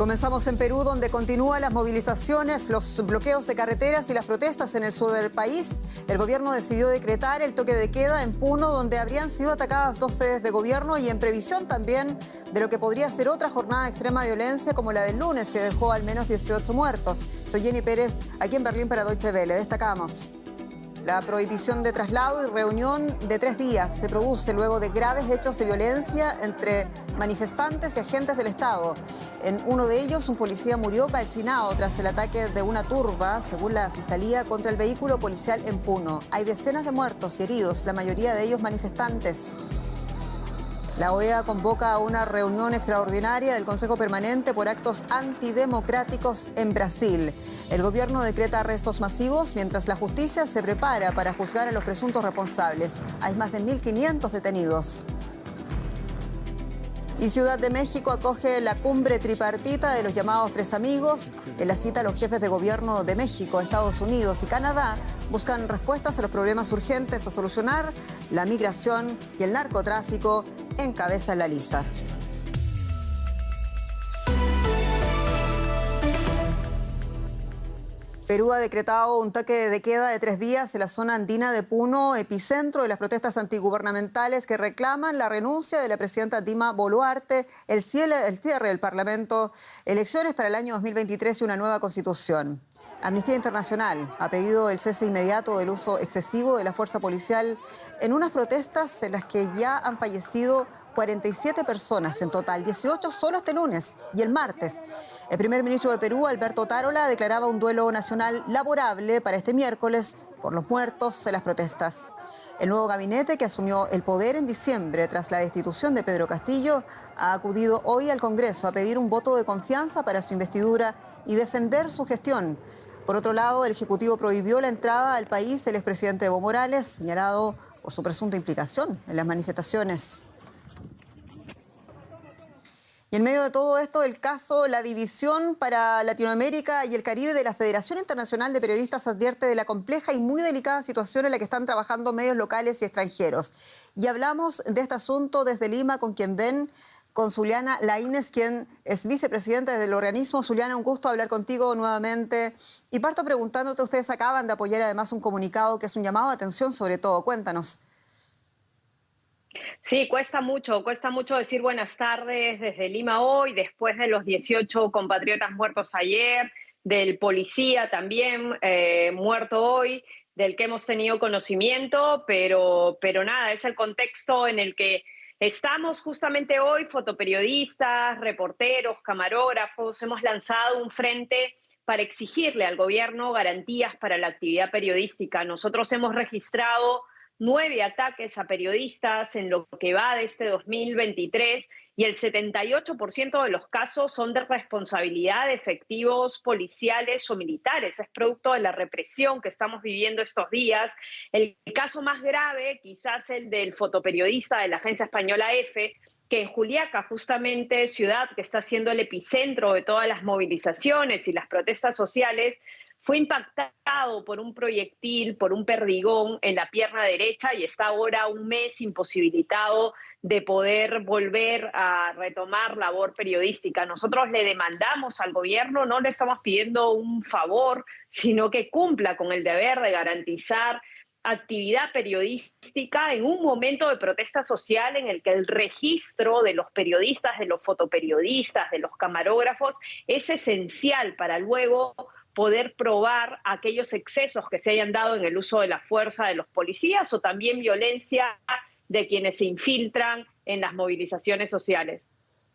Comenzamos en Perú, donde continúan las movilizaciones, los bloqueos de carreteras y las protestas en el sur del país. El gobierno decidió decretar el toque de queda en Puno, donde habrían sido atacadas dos sedes de gobierno y en previsión también de lo que podría ser otra jornada de extrema violencia como la del lunes, que dejó al menos 18 muertos. Soy Jenny Pérez, aquí en Berlín para Deutsche Welle. Destacamos. La prohibición de traslado y reunión de tres días se produce luego de graves hechos de violencia entre manifestantes y agentes del Estado. En uno de ellos, un policía murió calcinado tras el ataque de una turba, según la Fiscalía, contra el vehículo policial en Puno. Hay decenas de muertos y heridos, la mayoría de ellos manifestantes. La OEA convoca a una reunión extraordinaria del Consejo Permanente por actos antidemocráticos en Brasil. El gobierno decreta arrestos masivos mientras la justicia se prepara para juzgar a los presuntos responsables. Hay más de 1.500 detenidos. Y Ciudad de México acoge la cumbre tripartita de los llamados Tres Amigos. En la cita, los jefes de gobierno de México, Estados Unidos y Canadá buscan respuestas a los problemas urgentes a solucionar. La migración y el narcotráfico encabezan la lista. Perú ha decretado un toque de queda de tres días en la zona andina de Puno, epicentro de las protestas antigubernamentales que reclaman la renuncia de la presidenta Dima Boluarte, el cierre, el del Parlamento, elecciones para el año 2023 y una nueva constitución. Amnistía Internacional ha pedido el cese inmediato del uso excesivo de la fuerza policial en unas protestas en las que ya han fallecido 47 personas en total, 18 solo este lunes y el martes. El primer ministro de Perú, Alberto Tarola, declaraba un duelo nacional laborable para este miércoles por los muertos en las protestas. El nuevo gabinete que asumió el poder en diciembre tras la destitución de Pedro Castillo ha acudido hoy al Congreso a pedir un voto de confianza para su investidura y defender su gestión. Por otro lado, el Ejecutivo prohibió la entrada al país del expresidente Evo Morales, señalado por su presunta implicación en las manifestaciones. Y en medio de todo esto, el caso, la división para Latinoamérica y el Caribe de la Federación Internacional de Periodistas advierte de la compleja y muy delicada situación en la que están trabajando medios locales y extranjeros. Y hablamos de este asunto desde Lima con quien ven, con Zuliana Laínez, quien es vicepresidenta del organismo. Zuliana, un gusto hablar contigo nuevamente. Y parto preguntándote, ustedes acaban de apoyar además un comunicado que es un llamado de atención sobre todo. Cuéntanos. Sí, cuesta mucho, cuesta mucho decir buenas tardes desde Lima hoy, después de los 18 compatriotas muertos ayer, del policía también eh, muerto hoy, del que hemos tenido conocimiento, pero, pero nada, es el contexto en el que estamos justamente hoy, fotoperiodistas, reporteros, camarógrafos, hemos lanzado un frente para exigirle al gobierno garantías para la actividad periodística. Nosotros hemos registrado nueve ataques a periodistas en lo que va de este 2023 y el 78% de los casos son de responsabilidad de efectivos policiales o militares. Es producto de la represión que estamos viviendo estos días. El caso más grave, quizás el del fotoperiodista de la agencia española EFE, que en Juliaca, justamente ciudad que está siendo el epicentro de todas las movilizaciones y las protestas sociales, fue impactado por un proyectil, por un perdigón en la pierna derecha y está ahora un mes imposibilitado de poder volver a retomar labor periodística. Nosotros le demandamos al gobierno, no le estamos pidiendo un favor, sino que cumpla con el deber de garantizar actividad periodística en un momento de protesta social en el que el registro de los periodistas, de los fotoperiodistas, de los camarógrafos es esencial para luego poder probar aquellos excesos que se hayan dado en el uso de la fuerza de los policías o también violencia de quienes se infiltran en las movilizaciones sociales.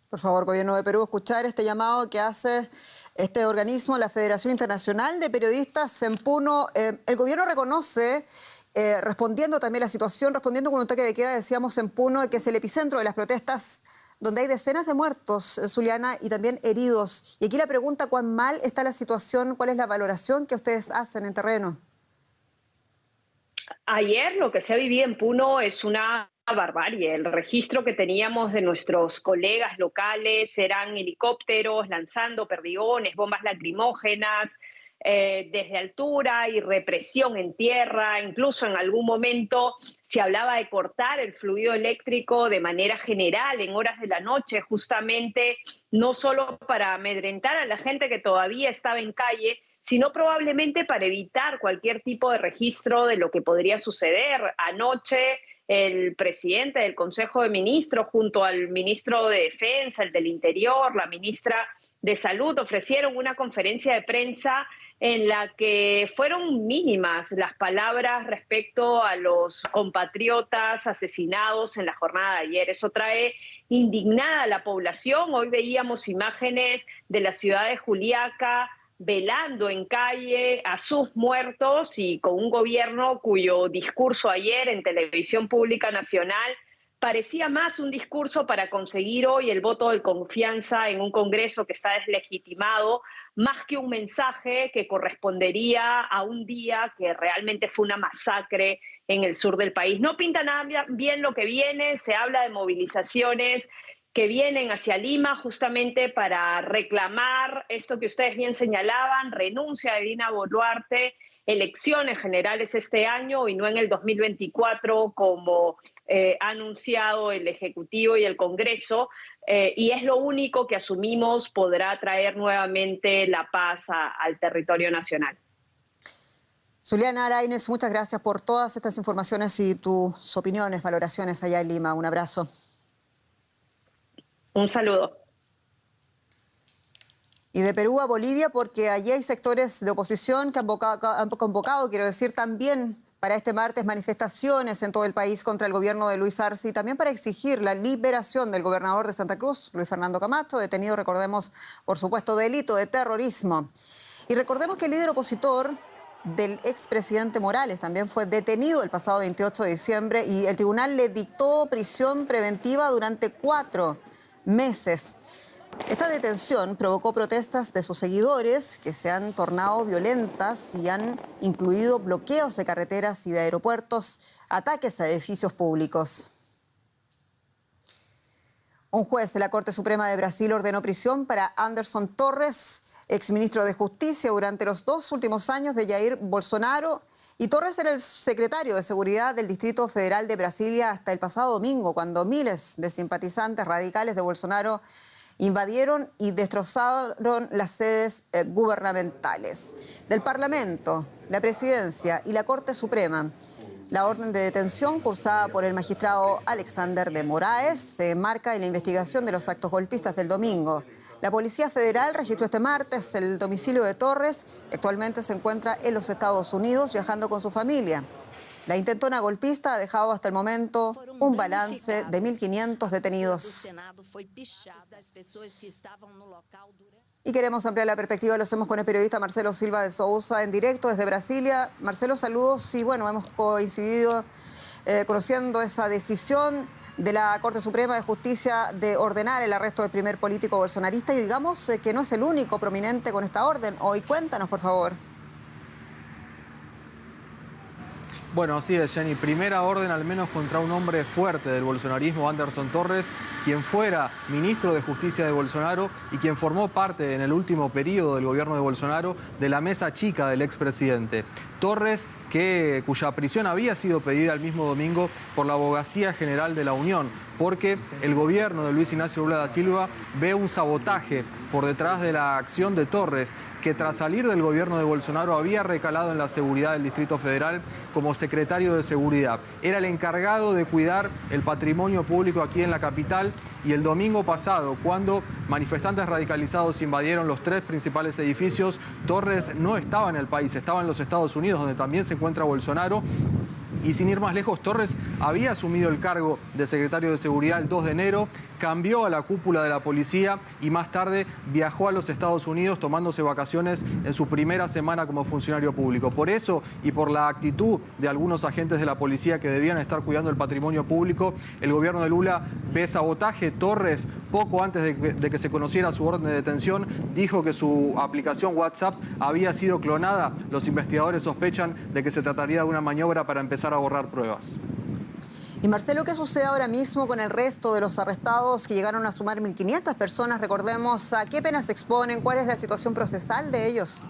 Por favor, Gobierno de Perú, escuchar este llamado que hace este organismo, la Federación Internacional de Periodistas en Puno. Eh, el gobierno reconoce, eh, respondiendo también a la situación, respondiendo con un toque de queda, decíamos en Puno, que es el epicentro de las protestas donde hay decenas de muertos, eh, Zuliana, y también heridos. Y aquí la pregunta, ¿cuán mal está la situación? ¿Cuál es la valoración que ustedes hacen en terreno? Ayer lo que se ha vivido en Puno es una barbarie. El registro que teníamos de nuestros colegas locales eran helicópteros lanzando perdigones, bombas lacrimógenas, eh, desde altura y represión en tierra, incluso en algún momento se hablaba de cortar el fluido eléctrico de manera general en horas de la noche, justamente no solo para amedrentar a la gente que todavía estaba en calle, sino probablemente para evitar cualquier tipo de registro de lo que podría suceder. Anoche el presidente del Consejo de Ministros junto al ministro de Defensa, el del Interior, la ministra de Salud, ofrecieron una conferencia de prensa en la que fueron mínimas las palabras respecto a los compatriotas asesinados en la jornada de ayer. Eso trae indignada a la población. Hoy veíamos imágenes de la ciudad de Juliaca velando en calle a sus muertos y con un gobierno cuyo discurso ayer en televisión pública nacional parecía más un discurso para conseguir hoy el voto de confianza en un Congreso que está deslegitimado, más que un mensaje que correspondería a un día que realmente fue una masacre en el sur del país. No pinta nada bien lo que viene, se habla de movilizaciones que vienen hacia Lima justamente para reclamar esto que ustedes bien señalaban, renuncia de Dina Boluarte elecciones generales este año y no en el 2024 como eh, ha anunciado el Ejecutivo y el Congreso. Eh, y es lo único que asumimos podrá traer nuevamente la paz al territorio nacional. Zuliana Araines, muchas gracias por todas estas informaciones y tus opiniones, valoraciones allá en Lima. Un abrazo. Un saludo. Y de Perú a Bolivia, porque allí hay sectores de oposición que han convocado, quiero decir, también para este martes manifestaciones en todo el país contra el gobierno de Luis Arce y también para exigir la liberación del gobernador de Santa Cruz, Luis Fernando Camacho, detenido, recordemos, por supuesto, delito de terrorismo. Y recordemos que el líder opositor del expresidente Morales también fue detenido el pasado 28 de diciembre y el tribunal le dictó prisión preventiva durante cuatro meses. Esta detención provocó protestas de sus seguidores que se han tornado violentas y han incluido bloqueos de carreteras y de aeropuertos, ataques a edificios públicos. Un juez de la Corte Suprema de Brasil ordenó prisión para Anderson Torres, exministro de Justicia durante los dos últimos años de Jair Bolsonaro. Y Torres era el secretario de Seguridad del Distrito Federal de Brasilia hasta el pasado domingo, cuando miles de simpatizantes radicales de Bolsonaro invadieron y destrozaron las sedes eh, gubernamentales del Parlamento, la Presidencia y la Corte Suprema. La orden de detención cursada por el magistrado Alexander de Moraes se marca en la investigación de los actos golpistas del domingo. La Policía Federal registró este martes el domicilio de Torres. Actualmente se encuentra en los Estados Unidos viajando con su familia. La intentona golpista ha dejado hasta el momento un balance de 1.500 detenidos. Y queremos ampliar la perspectiva, lo hacemos con el periodista Marcelo Silva de Sousa en directo desde Brasilia. Marcelo, saludos y bueno, hemos coincidido eh, conociendo esa decisión de la Corte Suprema de Justicia de ordenar el arresto del primer político bolsonarista y digamos eh, que no es el único prominente con esta orden. Hoy cuéntanos, por favor. Bueno, así es, Jenny. Primera orden al menos contra un hombre fuerte del bolsonarismo, Anderson Torres, quien fuera ministro de Justicia de Bolsonaro y quien formó parte en el último periodo del gobierno de Bolsonaro de la mesa chica del expresidente. Torres, que, cuya prisión había sido pedida el mismo domingo por la Abogacía General de la Unión, porque el gobierno de Luis Ignacio Lula da Silva ve un sabotaje por detrás de la acción de Torres, que tras salir del gobierno de Bolsonaro había recalado en la seguridad del Distrito Federal como secretario de Seguridad. Era el encargado de cuidar el patrimonio público aquí en la capital y el domingo pasado, cuando manifestantes radicalizados invadieron los tres principales edificios, Torres no estaba en el país, estaba en los Estados Unidos, donde también se encuentra Bolsonaro, y sin ir más lejos, Torres había asumido el cargo de secretario de Seguridad el 2 de enero, cambió a la cúpula de la policía y más tarde viajó a los Estados Unidos tomándose vacaciones en su primera semana como funcionario público. Por eso y por la actitud de algunos agentes de la policía que debían estar cuidando el patrimonio público, el gobierno de Lula ve sabotaje. Torres, poco antes de que, se conociera su orden de detención, dijo que su aplicación WhatsApp había sido clonada. Los investigadores sospechan de que se trataría de una maniobra para empezar a borrar pruebas. Y Marcelo, ¿qué sucede ahora mismo con el resto de los arrestados que llegaron a sumar 1.500 personas? Recordemos, ¿a qué penas se exponen? ¿Cuál es la situación procesal de ellos?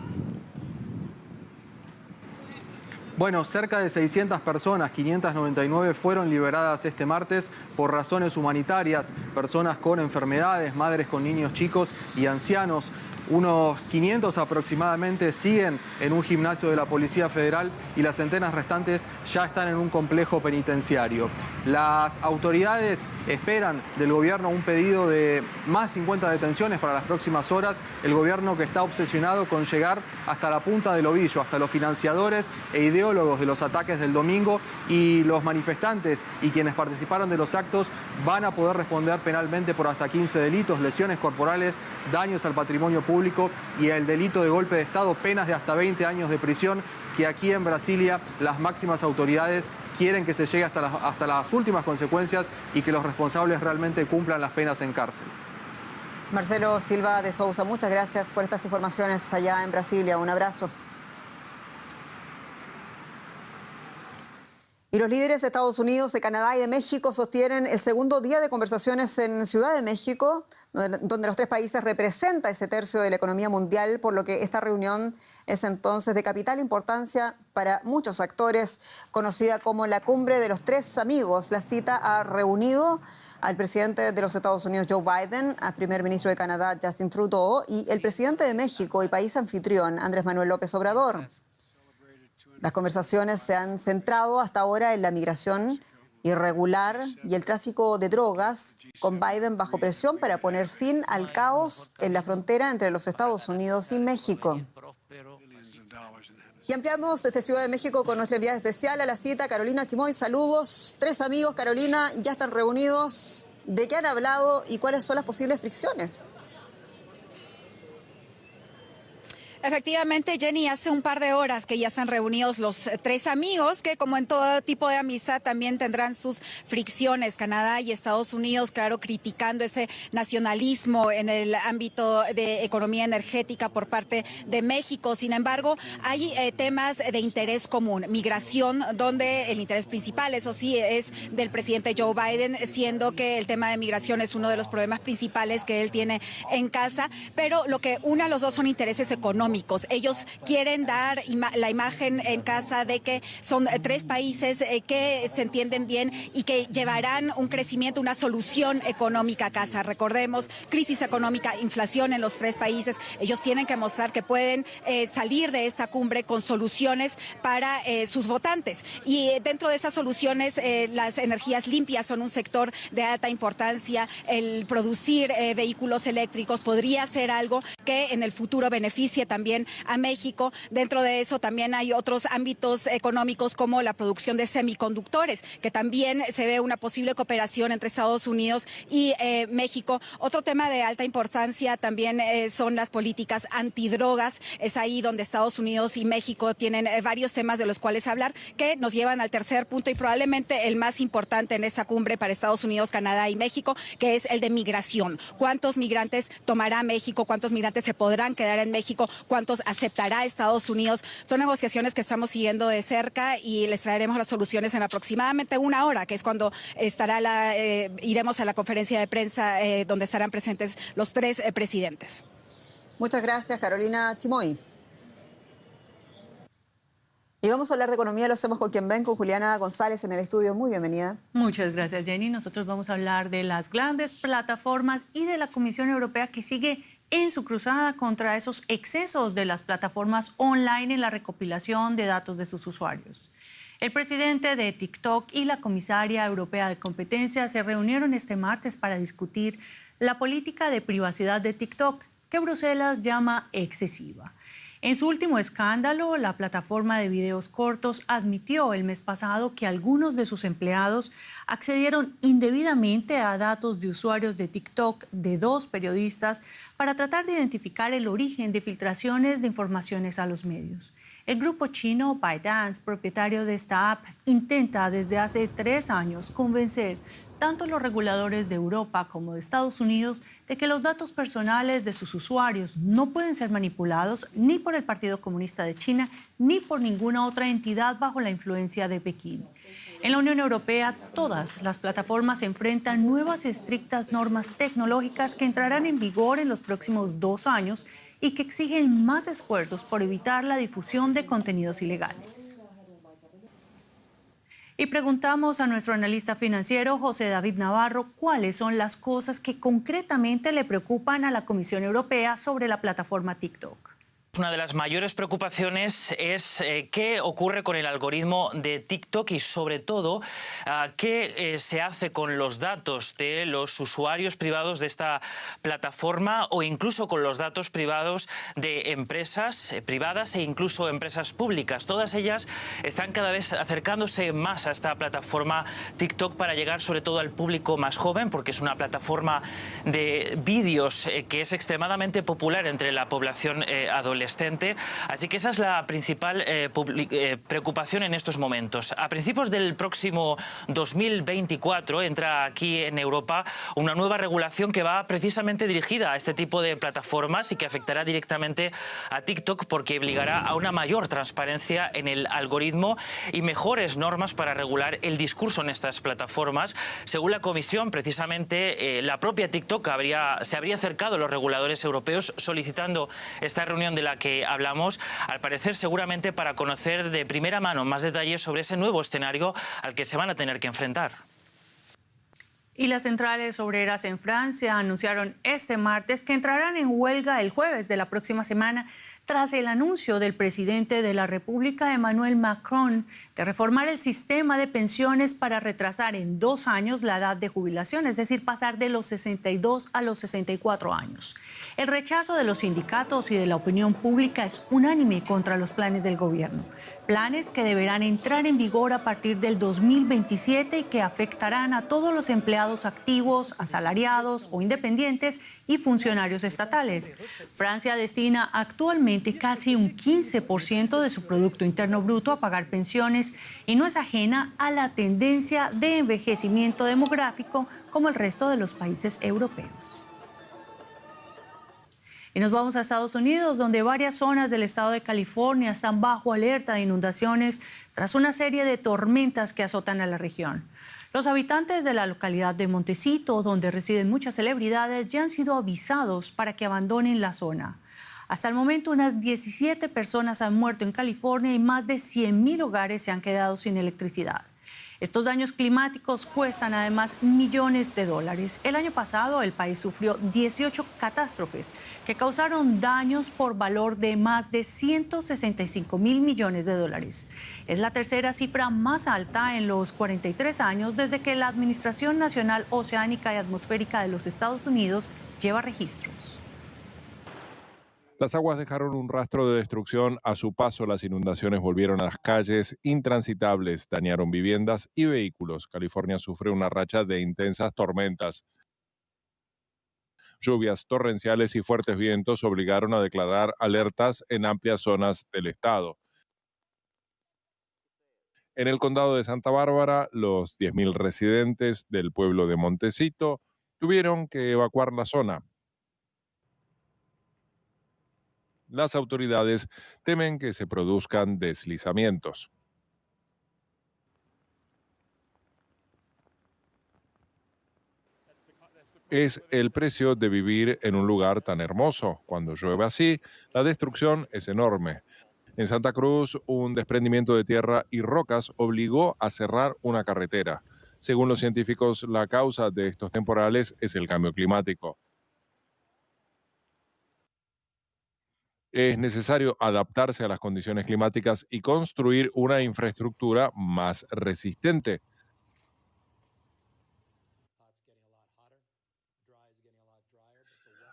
Bueno, cerca de 600 personas, 599 fueron liberadas este martes por razones humanitarias, personas con enfermedades, madres con niños chicos y ancianos. Unos 500 aproximadamente siguen en un gimnasio de la Policía Federal y las centenas restantes ya están en un complejo penitenciario. Las autoridades esperan del gobierno un pedido de más 50 detenciones para las próximas horas. El gobierno que está obsesionado con llegar hasta la punta del ovillo, hasta los financiadores e ideólogos de los ataques del domingo y los manifestantes y quienes participaron de los actos van a poder responder penalmente por hasta 15 delitos, lesiones corporales, daños al patrimonio público y el delito de golpe de Estado, penas de hasta 20 años de prisión, que aquí en Brasilia las máximas autoridades quieren que se llegue hasta las, hasta las últimas consecuencias y que los responsables realmente cumplan las penas en cárcel. Marcelo Silva de Sousa, muchas gracias por estas informaciones allá en Brasilia. Un abrazo. Y los líderes de Estados Unidos, de Canadá y de México sostienen el segundo día de conversaciones en Ciudad de México, donde los tres países representan ese tercio de la economía mundial, por lo que esta reunión es entonces de capital importancia para muchos actores, conocida como la cumbre de los tres amigos. La cita ha reunido al presidente de los Estados Unidos, Joe Biden, al primer ministro de Canadá, Justin Trudeau, y el presidente de México y país anfitrión, Andrés Manuel López Obrador. Las conversaciones se han centrado hasta ahora en la migración irregular y el tráfico de drogas, con Biden bajo presión para poner fin al caos en la frontera entre los Estados Unidos y México. Y ampliamos desde Ciudad de México con nuestra enviada especial a la cita, Carolina Chimoy. Saludos. Tres amigos, Carolina, ya están reunidos. ¿De qué han hablado y cuáles son las posibles fricciones? Efectivamente, Jenny, hace un par de horas que ya están reunidos los eh, tres amigos que, como en todo tipo de amistad, también tendrán sus fricciones. Canadá y Estados Unidos, claro, criticando ese nacionalismo en el ámbito de economía energética por parte de México. Sin embargo, hay eh, temas de interés común. Migración, donde el interés principal, eso sí, es del presidente Joe Biden, siendo que el tema de migración es uno de los problemas principales que él tiene en casa. Pero lo que une a los dos son intereses económicos ellos quieren dar la imagen en casa de que son tres países eh, que se entienden bien y que llevarán un crecimiento, una solución económica a casa. Recordemos, crisis económica, inflación en los tres países. Ellos tienen que mostrar que pueden eh, salir de esta cumbre con soluciones para eh, sus votantes. Y dentro de esas soluciones, las energías limpias son un sector de alta importancia. El producir vehículos eléctricos podría ser algo que en el futuro beneficie también a México. Dentro de eso también hay otros ámbitos económicos como la producción de semiconductores, que también se ve una posible cooperación entre Estados Unidos y eh, México. Otro tema de alta importancia también eh, son las políticas antidrogas. Es ahí donde Estados Unidos y México tienen eh, varios temas de los cuales hablar que nos llevan al tercer punto y probablemente el más importante en esa cumbre para Estados Unidos, Canadá y México, que es el de migración. ¿Cuántos migrantes tomará México? ¿Cuántos migrantes se podrán quedar en México? Cuántos aceptará Estados Unidos. Son negociaciones que estamos siguiendo de cerca y les traeremos las soluciones en aproximadamente una hora, que es cuando estará la, eh, iremos a la conferencia de prensa eh, donde estarán presentes los tres eh, presidentes. Muchas gracias, Carolina Timoy. Y vamos a hablar de economía, lo hacemos con quien ven, con Juliana González en el estudio. Muy bienvenida. Muchas gracias, Jenny. Nosotros vamos a hablar de las grandes plataformas y de la Comisión Europea que sigue en su cruzada contra esos excesos de las plataformas online en la recopilación de datos de sus usuarios. El presidente de TikTok y la comisaria europea de competencia se reunieron este martes para discutir la política de privacidad de TikTok, que Bruselas llama excesiva. En su último escándalo, la plataforma de videos cortos admitió el mes pasado que algunos de sus empleados accedieron indebidamente a datos de usuarios de TikTok de dos periodistas para tratar de identificar el origen de filtraciones de informaciones a los medios. El grupo chino ByteDance, propietario de esta app, intenta desde hace tres años convencer tanto los reguladores de Europa como de Estados Unidos de que los datos personales de sus usuarios no pueden ser manipulados ni por el Partido Comunista de China ni por ninguna otra entidad bajo la influencia de Pekín. En la Unión Europea, todas las plataformas enfrentan nuevas y estrictas normas tecnológicas que entrarán en vigor en los próximos dos años y que exigen más esfuerzos por evitar la difusión de contenidos ilegales. Y preguntamos a nuestro analista financiero, José David Navarro, cuáles son las cosas que concretamente le preocupan a la Comisión Europea sobre la plataforma TikTok. Una de las mayores preocupaciones es eh, qué ocurre con el algoritmo de TikTok y sobre todo ah, qué eh, se hace con los datos de los usuarios privados de esta plataforma o incluso con los datos privados de empresas eh, privadas e incluso empresas públicas. Todas ellas están cada vez acercándose más a esta plataforma TikTok para llegar sobre todo al público más joven porque es una plataforma de vídeos que es extremadamente popular entre la población adolescente Así que esa es la principal eh, eh, preocupación en estos momentos. A principios del próximo 2024 entra aquí en Europa una nueva regulación que va precisamente dirigida a este tipo de plataformas y que afectará directamente a TikTok porque obligará a una mayor transparencia en el algoritmo y mejores normas para regular el discurso en estas plataformas. Según la Comisión, precisamente eh, la propia TikTok habría, se habría acercado a los reguladores europeos solicitando esta reunión de la que hablamos, al parecer seguramente para conocer de primera mano más detalles sobre ese nuevo escenario al que se van a tener que enfrentar. Y las centrales obreras en Francia anunciaron este martes que entrarán en huelga el jueves de la próxima semana tras el anuncio del presidente de la República, Emmanuel Macron, de reformar el sistema de pensiones para retrasar en dos años la edad de jubilación, es decir, pasar de los 62 a los 64 años. El rechazo de los sindicatos y de la opinión pública es unánime contra los planes del gobierno planes que deberán entrar en vigor a partir del 2027 y que afectarán a todos los empleados activos, asalariados o independientes y funcionarios estatales. Francia destina actualmente casi un 15% de su Producto Interno Bruto a pagar pensiones y no es ajena a la tendencia de envejecimiento demográfico como el resto de los países europeos. Y nos vamos a Estados Unidos, donde varias zonas del estado de California están bajo alerta de inundaciones tras una serie de tormentas que azotan a la región. Los habitantes de la localidad de Montecito, donde residen muchas celebridades, ya han sido avisados para que abandonen la zona. Hasta el momento, unas 17 personas han muerto en California y más de 100.000 hogares se han quedado sin electricidad. Estos daños climáticos cuestan además millones de dólares. El año pasado el país sufrió 18 catástrofes que causaron daños por valor de más de 165 mil millones de dólares. Es la tercera cifra más alta en los 43 años desde que la Administración Nacional Oceánica y Atmosférica de los Estados Unidos lleva registros. Las aguas dejaron un rastro de destrucción. A su paso, las inundaciones volvieron a las calles intransitables, dañaron viviendas y vehículos. California sufre una racha de intensas tormentas. Lluvias torrenciales y fuertes vientos obligaron a declarar alertas en amplias zonas del estado. En el condado de Santa Bárbara, los 10.000 residentes del pueblo de Montecito tuvieron que evacuar la zona las autoridades temen que se produzcan deslizamientos. es el precio de vivir en un lugar tan hermoso. Cuando llueve así, la destrucción es enorme. En Santa Cruz, un desprendimiento de tierra y rocas obligó a cerrar una carretera. Según los científicos, la causa de estos temporales es el cambio climático. Es necesario adaptarse a las condiciones climáticas y construir una infraestructura más resistente.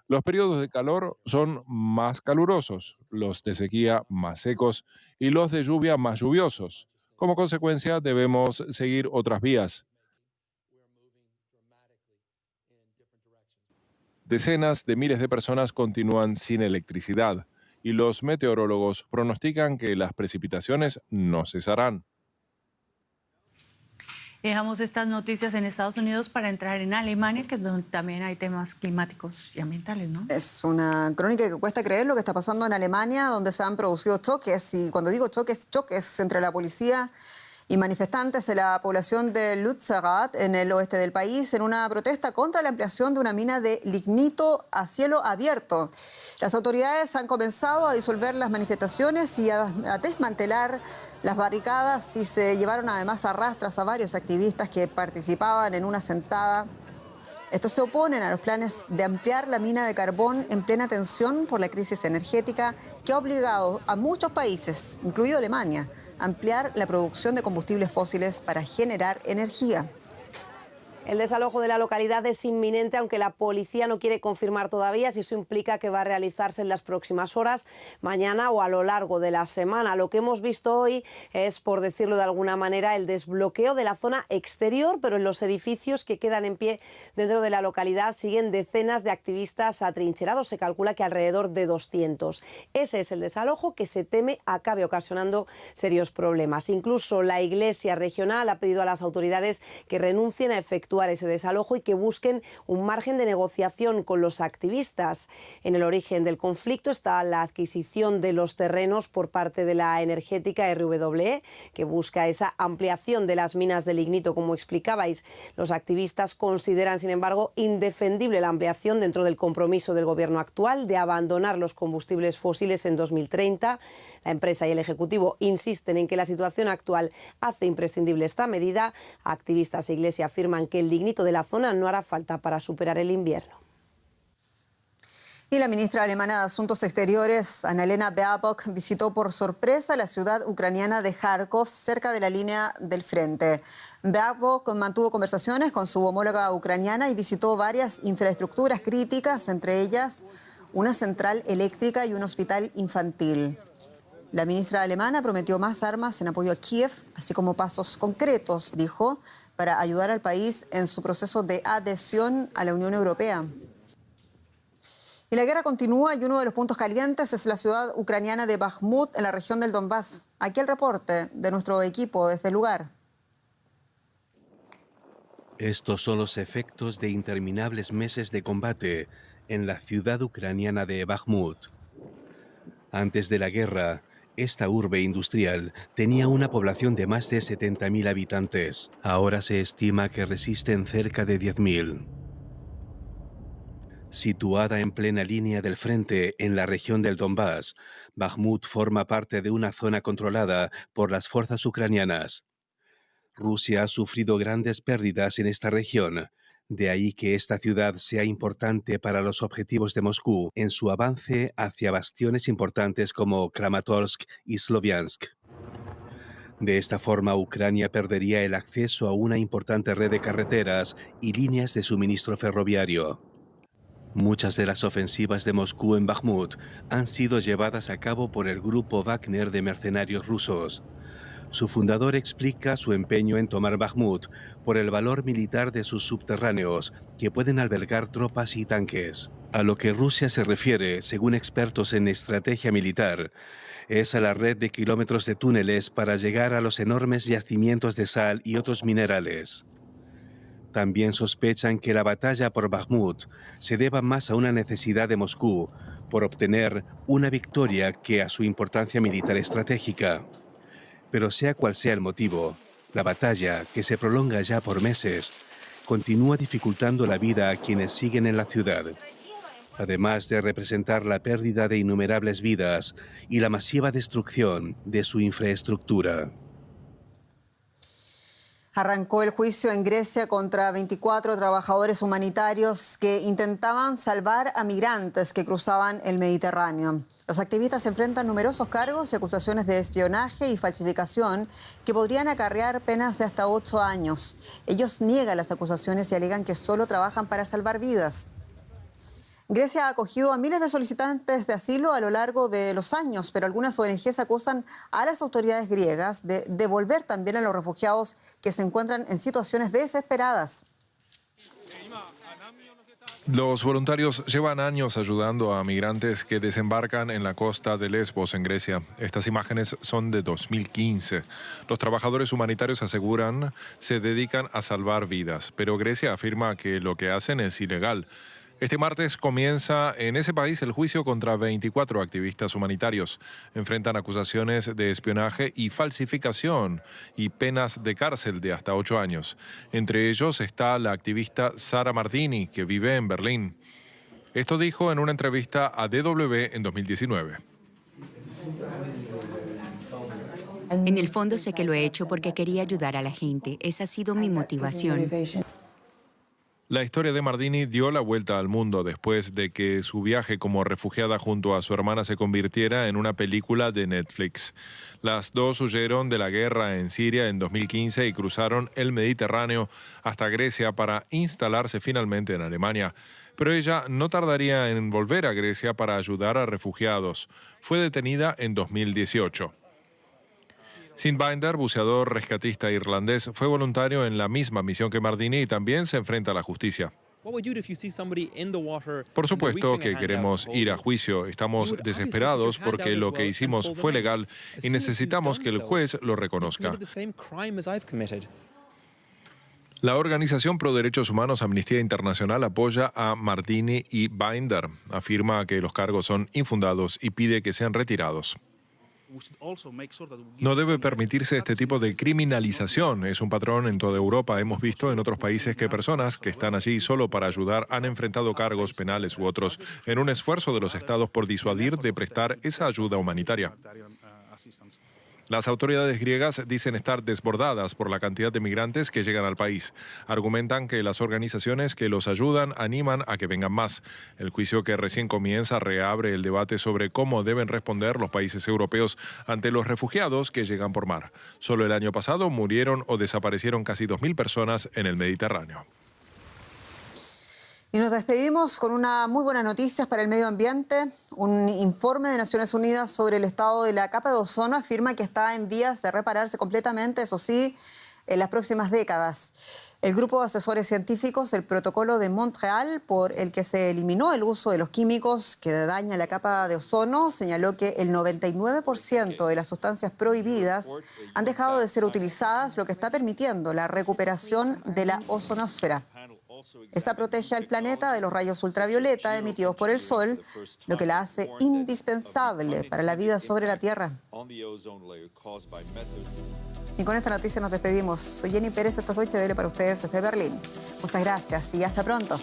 Los periodos de calor son más calurosos, los de sequía más secos y los de lluvia más lluviosos. Como consecuencia, debemos seguir otras vías. Decenas de miles de personas continúan sin electricidad y los meteorólogos pronostican que las precipitaciones no cesarán. Dejamos estas noticias en Estados Unidos para entrar en Alemania, que donde también hay temas climáticos y ambientales, ¿no? Es una crónica que cuesta creer lo que está pasando en Alemania, donde se han producido choques, y cuando digo choques, choques entre la policía y manifestantes de la población de Lutzerat, en el oeste del país, en una protesta contra la ampliación de una mina de lignito a cielo abierto. Las autoridades han comenzado a disolver las manifestaciones y a, a desmantelar las barricadas y se llevaron además a rastras a varios activistas que participaban en una sentada estos se oponen a los planes de ampliar la mina de carbón en plena tensión por la crisis energética que ha obligado a muchos países, incluido Alemania, a ampliar la producción de combustibles fósiles para generar energía. El desalojo de la localidad es inminente, aunque la policía no quiere confirmar todavía si eso implica que va a realizarse en las próximas horas, mañana o a lo largo de la semana. Lo que hemos visto hoy es, por decirlo de alguna manera, el desbloqueo de la zona exterior, pero en los edificios que quedan en pie dentro de la localidad siguen decenas de activistas atrincherados. Se calcula que alrededor de 200. Ese es el desalojo que se teme acabe ocasionando serios problemas. Incluso la Iglesia regional ha pedido a las autoridades que renuncien a efectuar ese desalojo y que busquen un margen de negociación con los activistas. En el origen del conflicto está la adquisición de los terrenos por parte de la energética RWE, que busca esa ampliación de las minas de lignito, como explicabais. Los activistas consideran, sin embargo, indefendible la ampliación dentro del compromiso del gobierno actual de abandonar los combustibles fósiles en 2030. La empresa y el Ejecutivo insisten en que la situación actual hace imprescindible esta medida. Activistas e Iglesia afirman que el lignito de la zona no hará falta para superar el invierno. Y la ministra alemana de Asuntos Exteriores, Annalena Baerbock, visitó por sorpresa la ciudad ucraniana de Kharkov, cerca de la línea del frente. Baerbock mantuvo conversaciones con su homóloga ucraniana y visitó varias infraestructuras críticas, entre ellas una central eléctrica y un hospital infantil. La ministra alemana prometió más armas en apoyo a Kiev, así como pasos concretos, dijo, para ayudar al país en su proceso de adhesión a la Unión Europea. Y la guerra continúa y uno de los puntos calientes es la ciudad ucraniana de Bakhmut, en la región del Donbass. Aquí el reporte de nuestro equipo desde el lugar. Estos son los efectos de interminables meses de combate en la ciudad ucraniana de Bakhmut. Antes de la guerra, esta urbe industrial tenía una población de más de 70.000 habitantes. Ahora se estima que resisten cerca de 10.000. Situada en plena línea del frente en la región del Donbass, Bakhmut forma parte de una zona controlada por las fuerzas ucranianas. Rusia ha sufrido grandes pérdidas en esta región, de ahí que esta ciudad sea importante para los objetivos de Moscú en su avance hacia bastiones importantes como Kramatorsk y Sloviansk. De esta forma, Ucrania perdería el acceso a una importante red de carreteras y líneas de suministro ferroviario. Muchas de las ofensivas de Moscú en Bakhmut han sido llevadas a cabo por el grupo Wagner de mercenarios rusos. Su fundador explica su empeño en tomar Bakhmut por el valor militar de sus subterráneos, que pueden albergar tropas y tanques. A lo que Rusia se refiere, según expertos en estrategia militar, es a la red de kilómetros de túneles para llegar a los enormes yacimientos de sal y otros minerales. También sospechan que la batalla por Bakhmut se deba más a una necesidad de Moscú por obtener una victoria que a su importancia militar estratégica. Pero sea cual sea el motivo, la batalla, que se prolonga ya por meses, continúa dificultando la vida a quienes siguen en la ciudad, además de representar la pérdida de innumerables vidas y la masiva destrucción de su infraestructura. Arrancó el juicio en Grecia contra 24 trabajadores humanitarios que intentaban salvar a migrantes que cruzaban el Mediterráneo. Los activistas enfrentan numerosos cargos y acusaciones de espionaje y falsificación que podrían acarrear penas de hasta ocho años. Ellos niegan las acusaciones y alegan que solo trabajan para salvar vidas. Grecia ha acogido a miles de solicitantes de asilo a lo largo de los años, pero algunas ONGs acusan a las autoridades griegas de devolver también a los refugiados que se encuentran en situaciones desesperadas. Los voluntarios llevan años ayudando a migrantes que desembarcan en la costa de Lesbos, en Grecia. Estas imágenes son de 2015. Los trabajadores humanitarios aseguran se dedican a salvar vidas, pero Grecia afirma que lo que hacen es ilegal. Este martes comienza en ese país el juicio contra 24 activistas humanitarios. Enfrentan acusaciones de espionaje y falsificación y penas de cárcel de hasta ocho años. Entre ellos está la activista Sara Martini, que vive en Berlín. Esto dijo en una entrevista a DW en 2019. En el fondo sé que lo he hecho porque quería ayudar a la gente. Esa ha sido mi motivación. La historia de Mardini dio la vuelta al mundo después de que su viaje como refugiada junto a su hermana se convirtiera en una película de Netflix. Las dos huyeron de la guerra en Siria en 2015 y cruzaron el Mediterráneo hasta Grecia para instalarse finalmente en Alemania. Pero ella no tardaría en volver a Grecia para ayudar a refugiados. Fue detenida en 2018. Sin Binder, buceador rescatista irlandés, fue voluntario en la misma misión que Mardini y también se enfrenta a la justicia. Por supuesto que queremos ir a juicio, estamos desesperados porque lo que hicimos fue legal y necesitamos que el juez lo reconozca. La organización pro derechos humanos Amnistía Internacional apoya a Martini y Binder. Afirma que los cargos son infundados y pide que sean retirados. No debe permitirse este tipo de criminalización. Es un patrón en toda Europa. Hemos visto en otros países que personas que están allí solo para ayudar han enfrentado cargos penales u otros en un esfuerzo de los estados por disuadir de prestar esa ayuda humanitaria. Las autoridades griegas dicen estar desbordadas por la cantidad de migrantes que llegan al país. Argumentan que las organizaciones que los ayudan animan a que vengan más. El juicio que recién comienza reabre el debate sobre cómo deben responder los países europeos ante los refugiados que llegan por mar. Solo el año pasado murieron o desaparecieron casi 2.000 personas en el Mediterráneo. Y nos despedimos con una muy buena noticia para el medio ambiente. Un informe de Naciones Unidas sobre el estado de la capa de ozono afirma que está en vías de repararse completamente, eso sí, en las próximas décadas. El grupo de asesores científicos del protocolo de Montreal, por el que se eliminó el uso de los químicos que dañan la capa de ozono, señaló que el 99% de las sustancias prohibidas han dejado de ser utilizadas, lo que está permitiendo la recuperación de la ozonosfera. Esta protege al planeta de los rayos ultravioleta emitidos por el Sol, lo que la hace indispensable para la vida sobre la Tierra. Y con esta noticia nos despedimos. Soy Jenny Pérez, esto es Deutsche para ustedes desde Berlín. Muchas gracias y hasta pronto.